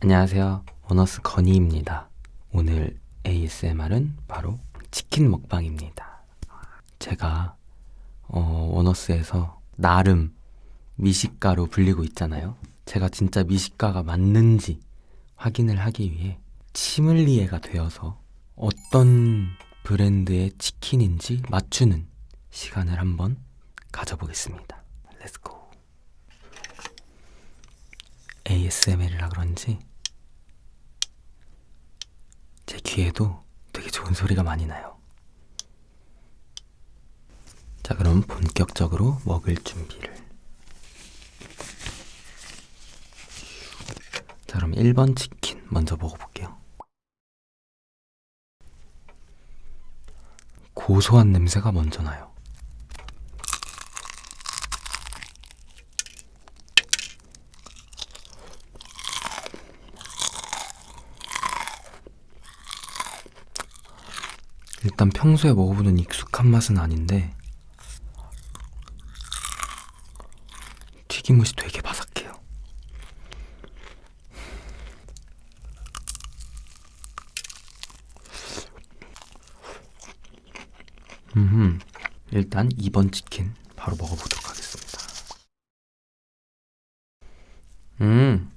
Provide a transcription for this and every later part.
안녕하세요. 원어스 건희입니다. 오늘 ASMR은 바로 치킨 먹방입니다. 제가 어, 원어스에서 나름 미식가로 불리고 있잖아요. 제가 진짜 미식가가 맞는지 확인을 하기 위해 치물리에가 되어서 어떤 브랜드의 치킨인지 맞추는 시간을 한번 가져보겠습니다. Let's go. ASMR이라 그런지 제 귀에도 되게 좋은 소리가 많이 나요. 자, 그럼 본격적으로 먹을 준비를. 자, 그럼 1번 치킨 먼저 먹어볼게요. 고소한 냄새가 먼저 나요. 일단 평소에 먹어보는 익숙한 맛은 아닌데 튀김옷이 되게 바삭해요. 음, 일단 2번 치킨 바로 먹어보도록 하겠습니다. 음,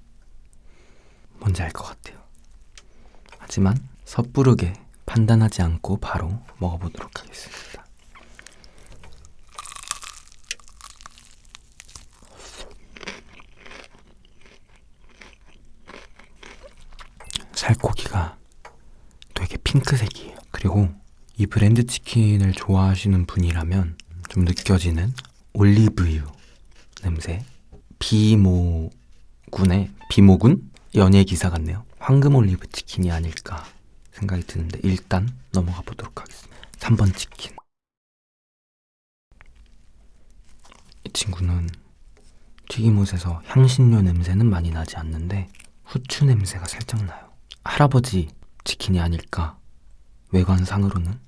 뭔지 알 것 같아요. 하지만 섣부르게 판단하지 않고 바로 먹어보도록 하겠습니다. 살코기가 되게 핑크색이에요. 그리고 이 브랜드 치킨을 좋아하시는 분이라면 좀 느껴지는 올리브유 냄새. 비모군의 비모군 연예 기사 같네요. 황금 올리브 치킨이 아닐까 생각이 드는데 일단 넘어가 보도록 하겠습니다. 3번 치킨. 이 친구는 튀김옷에서 향신료 냄새는 많이 나지 않는데 후추 냄새가 살짝 나요. 할아버지 치킨이 아닐까 외관상으로는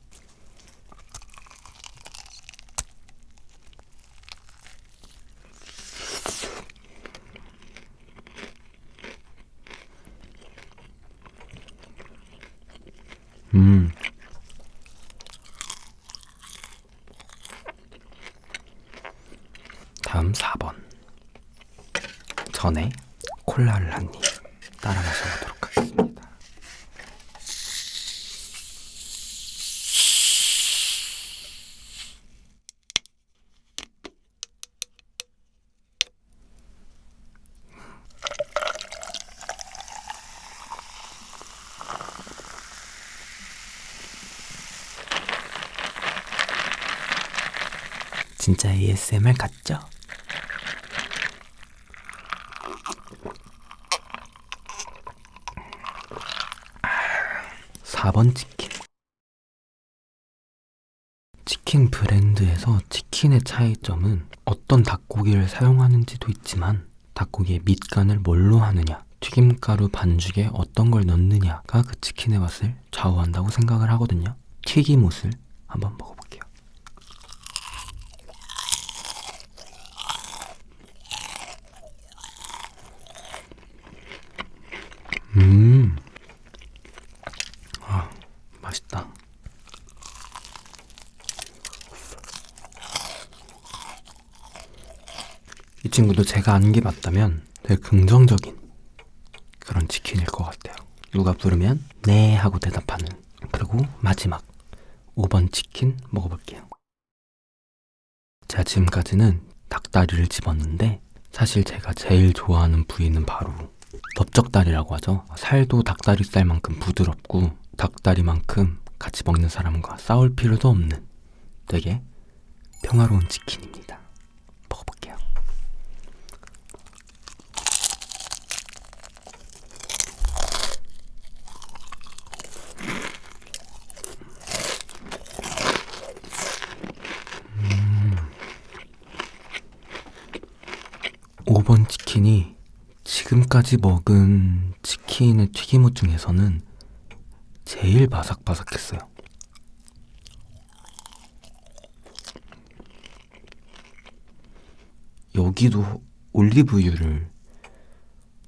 음. 다음 4번. 전에 콜라를 한입 따라 마셔보도록 하겠습니다. 진짜 ASMR 같죠? 사번 치킨. 치킨 브랜드에서 치킨의 차이점은 어떤 닭고기를 사용하는지도 있지만 닭고기의 밑간을 뭘로 하느냐, 튀김가루 반죽에 어떤 걸 넣느냐가 그 치킨의 맛을 좌우한다고 생각을 하거든요. 튀김옷을 한번 먹어볼게요. 음. 아, 맛있다. 이 친구도 제가 아는 게 맞다면 되게 긍정적인 그런 치킨일 것 같아요. 누가 부르면 네 하고 대답하는. 그리고 마지막 5번 치킨 먹어볼게요. 제가 지금까지는 닭다리를 집었는데 사실 제가 제일 좋아하는 부위는 바로 넓적다리라고 하죠. 살도 닭다리살만큼 부드럽고 닭다리만큼 같이 먹는 사람과 싸울 필요도 없는 되게 평화로운 치킨입니다. 먹어볼게요. 음. 5번 치킨이 지금까지 먹은 치킨의 튀김옷 중에서는 제일 바삭바삭했어요. 여기도 올리브유를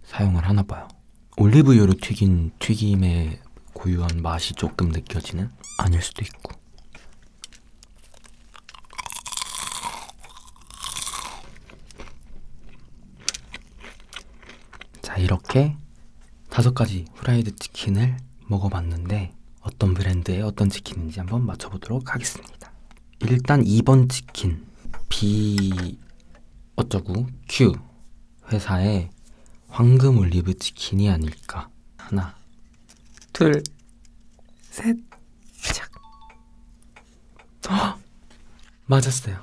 사용을 하나 봐요. 올리브유로 튀긴 튀김의 고유한 맛이 조금 느껴지는 아닐 수도 있고 자 이렇게 다섯 가지 후라이드 치킨을 먹어봤는데 어떤 브랜드의 어떤 치킨인지 한번 맞춰보도록 하겠습니다. 일단 2번 치킨 B 어쩌고 Q 회사의 황금 올리브 치킨이 아닐까 하나 둘셋! 맞았어요.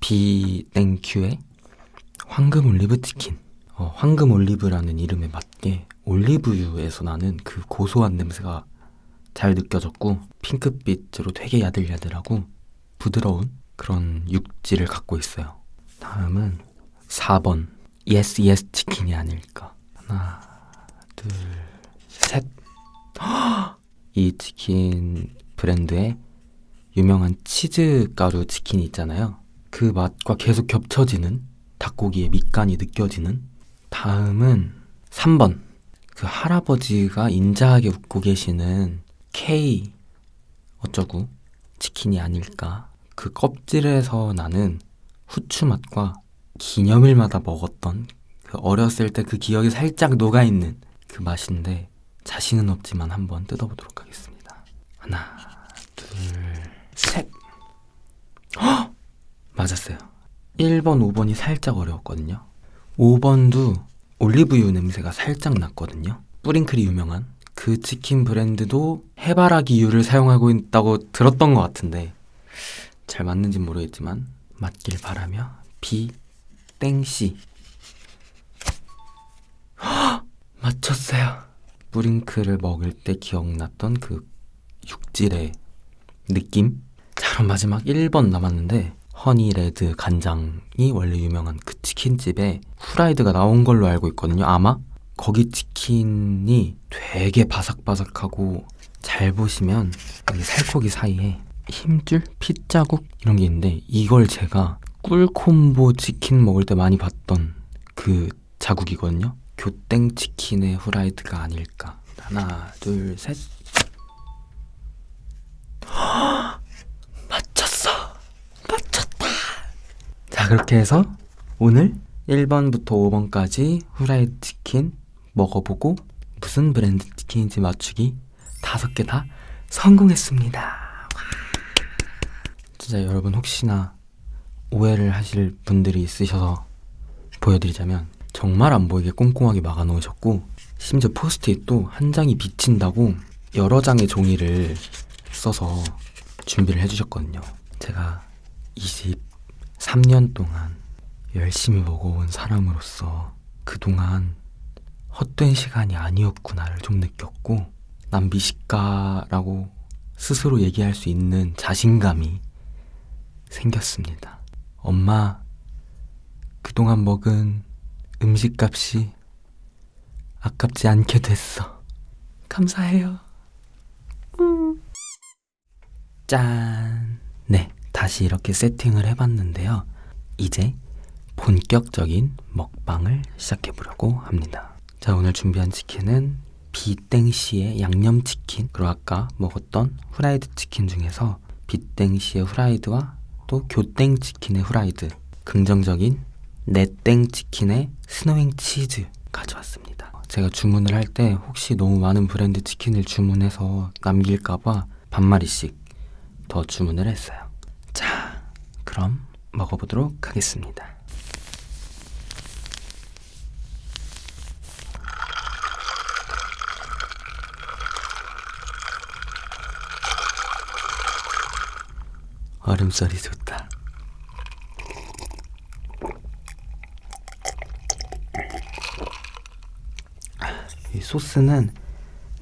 B 땡큐의 황금 올리브 치킨 어, 황금 올리브라는 이름에 맞게 올리브유에서 나는 그 고소한 냄새가 잘 느껴졌고 핑크빛으로 되게 야들야들하고 부드러운 그런 육질을 갖고 있어요. 다음은 4번 yes yes 치킨이 아닐까. 하나, 둘, 셋. 이 치킨 브랜드의 유명한 치즈 가루 치킨이 있잖아요. 그 맛과 계속 겹쳐지는 닭고기의 밑간이 느껴지는 다음은 3번. 그 할아버지가 인자하게 웃고 계시는 K 어쩌고 치킨이 아닐까. 그 껍질에서 나는 후추 맛과 기념일마다 먹었던 그 어렸을 때 그 기억이 살짝 녹아있는 그 맛인데 자신은 없지만 한번 뜯어보도록 하겠습니다. 하나, 둘, 셋. 헉! 맞았어요. 1번, 5번이 살짝 어려웠거든요. 5번도 올리브유 냄새가 살짝 났거든요. 뿌링클이 유명한 그 치킨 브랜드도 해바라기유를 사용하고 있다고 들었던 것 같은데 잘 맞는지 모르겠지만 맞길 바라며 B 땡씨 맞췄어요. 뿌링클을 먹을 때 기억났던 그 육질의 느낌? 자 그럼 마지막 1번 남았는데 허니레드 간장이 원래 유명한 그 치킨집에 후라이드가 나온 걸로 알고 있거든요. 아마 거기 치킨이 되게 바삭바삭하고 잘 보시면 여기 살코기 사이에 힘줄, 핏자국 이런 게 있는데 이걸 제가 꿀콤보 치킨 먹을 때 많이 봤던 그 자국이거든요. 교땡 치킨의 후라이드가 아닐까. 하나, 둘, 셋. 맞췄어. 맞췄다. 자, 그렇게 해서 오늘 1번부터 5번까지 후라이드 치킨 먹어보고 무슨 브랜드 치킨인지 맞추기 다섯 개다 성공했습니다. 진짜 여러분 혹시나 오해를 하실 분들이 있으셔서 보여드리자면 정말 안 보이게 꼼꼼하게 막아 놓으셨고 심지어 포스트잇도 한 장이 비친다고 여러 장의 종이를 써서 준비를 해주셨거든요. 제가 23년 동안 열심히 먹어온 사람으로서 그동안 헛된 시간이 아니었구나를 좀 느꼈고 난 미식가라고 스스로 얘기할 수 있는 자신감이 생겼습니다. 엄마, 그동안 먹은 음식값이 아깝지 않게 됐어. 감사해요. 음. 짠. 네, 다시 이렇게 세팅을 해봤는데요. 이제 본격적인 먹방을 시작해 보려고 합니다. 자, 오늘 준비한 치킨은 비땡씨의 양념치킨, 그리고 아까 먹었던 후라이드 치킨 중에서 비땡씨의 후라이드와 또 교땡치킨의 후라이드, 긍정적인 네땡치킨의 스노잉 치즈 가져왔습니다. 제가 주문을 할 때 혹시 너무 많은 브랜드 치킨을 주문해서 남길까봐 반마리씩 더 주문을 했어요. 자, 그럼 먹어보도록 하겠습니다. 얼음소리 좋다. 이 소스는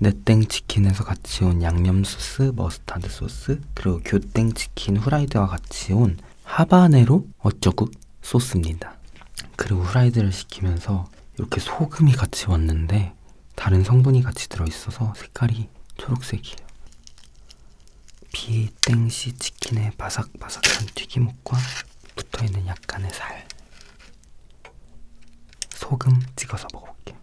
네땡 치킨에서 같이 온 양념 소스, 머스타드 소스, 그리고 교땡 치킨 후라이드와 같이 온 하바네로 어쩌구 소스입니다. 그리고 후라이드를 시키면서 이렇게 소금이 같이 왔는데 다른 성분이 같이 들어있어서 색깔이 초록색이에요. 비땡시 치킨의 바삭바삭한 튀김옷과 붙어있는 약간의 살 소금 찍어서 먹어볼게요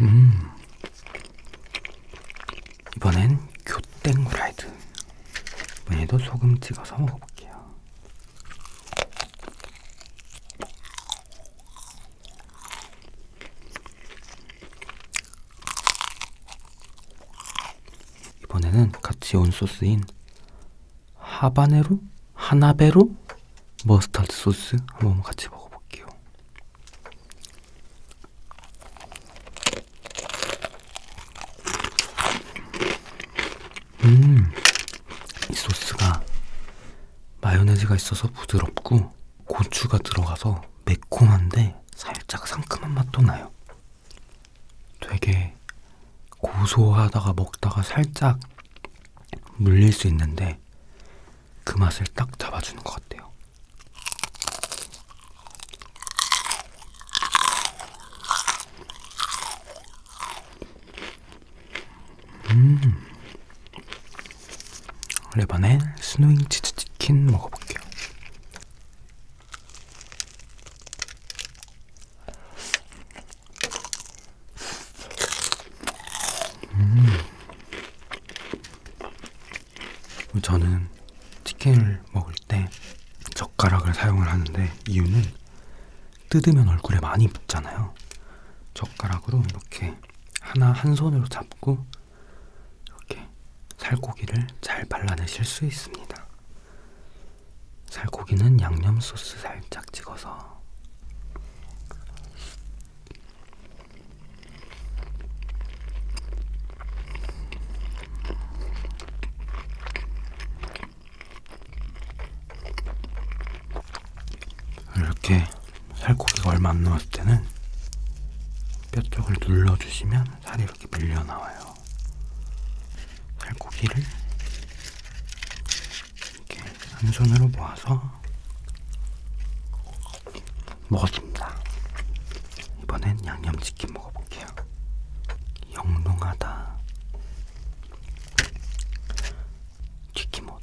음. 이번엔 후라이드. 이번에도 소금 찍어서 먹어볼게요. 이번에는 같이 온 소스인 하바네로? 하나베로? 머스타드 소스 한번 같이 먹어볼게요. 음, 이 소스가 마요네즈가 있어서 부드럽고 고추가 들어가서 매콤한데 살짝 상큼한 맛도 나요. 되게 고소하다가 먹다가 살짝 물릴 수 있는데 그 맛을 딱 잡아주는 것 같아요. 음. 이번엔 스노잉 치즈 치킨 먹어볼게요. 음. 저는 치킨을 먹을 때 젓가락을 사용을 하는데 이유는 뜯으면 얼굴에 많이 묻잖아요. 젓가락으로 이렇게 하나 한 손으로 잡고 살코기를 잘 발라내실 수 있습니다. 살코기는 양념 소스 살짝 찍어서 이렇게 살코기가 얼마 안 남았을 때는 뼈 쪽을 눌러주시면 살이 이렇게 밀려 나와요. 살코기를 이렇게 한 손으로 모아서 먹었습니다. 이번엔 양념치킨 먹어볼게요. 영롱하다. 치킨못.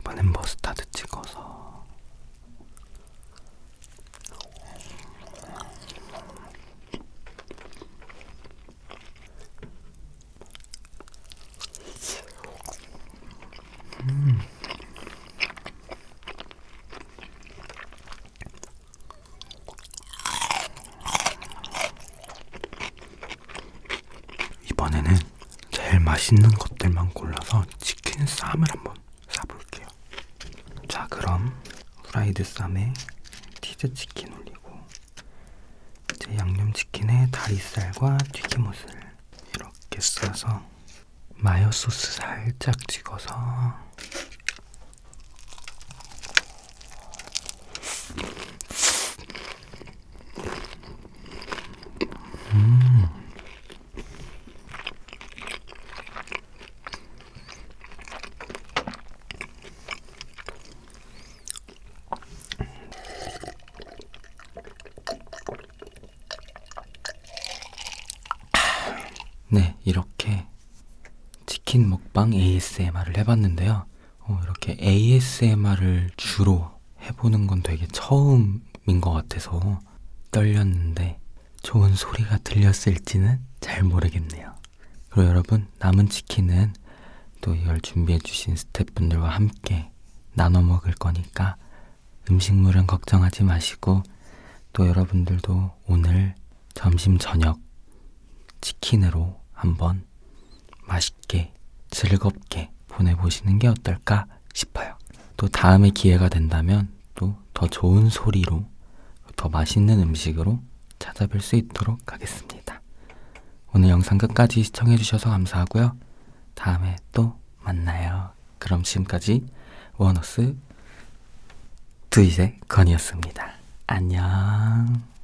이번엔 머스타드 찍어서 음. 이번에는 제일 맛있는 것들만 골라서 치킨 쌈을 한번 싸볼게요. 자, 그럼 프라이드 쌈에 치즈 치킨 올리고 이제 양념 치킨에 다리살과 튀김옷을 이렇게 싸서 마요 소스 살짝 찍어서 음. 네, 이렇게 치킨 먹방 ASMR을 해봤는데요. 어, 이렇게 ASMR을 주로 해보는 건 되게 처음인 것 같아서 떨렸는데 좋은 소리가 들렸을지는 잘 모르겠네요. 그리고 여러분, 남은 치킨은 또 이걸 준비해주신 스태프분들과 함께 나눠 먹을 거니까 음식물은 걱정하지 마시고 또 여러분들도 오늘 점심, 저녁 치킨으로 한번 맛있게 즐겁게 보내보시는 게 어떨까 싶어요. 또 다음에 기회가 된다면 또 더 좋은 소리로 더 맛있는 음식으로 찾아뵐 수 있도록 하겠습니다. 오늘 영상 끝까지 시청해주셔서 감사하고요. 다음에 또 만나요. 그럼 지금까지 원어스 두이제 건이었습니다. 안녕.